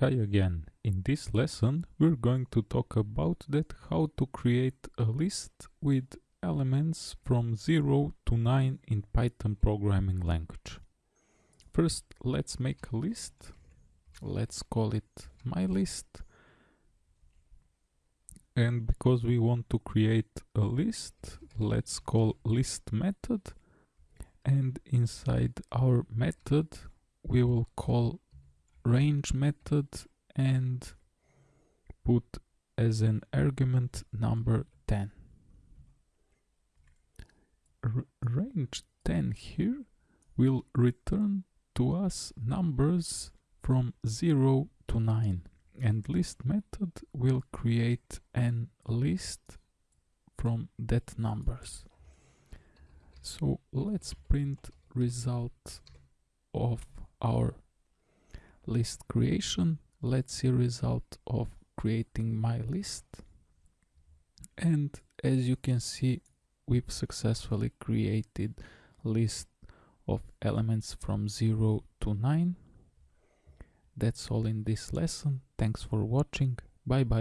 Hi again. In this lesson we're going to talk about that how to create a list with elements from 0 to 9 in Python programming language. First let's make a list. Let's call it my list. And because we want to create a list, let's call list method. And inside our method we will call range method and put as an argument number 10. R range 10 here will return to us numbers from 0 to 9 and list method will create an list from that numbers. So let's print result of our list creation. Let's see result of creating my list. And as you can see we've successfully created list of elements from 0 to 9 that's all in this lesson. Thanks for watching. Bye bye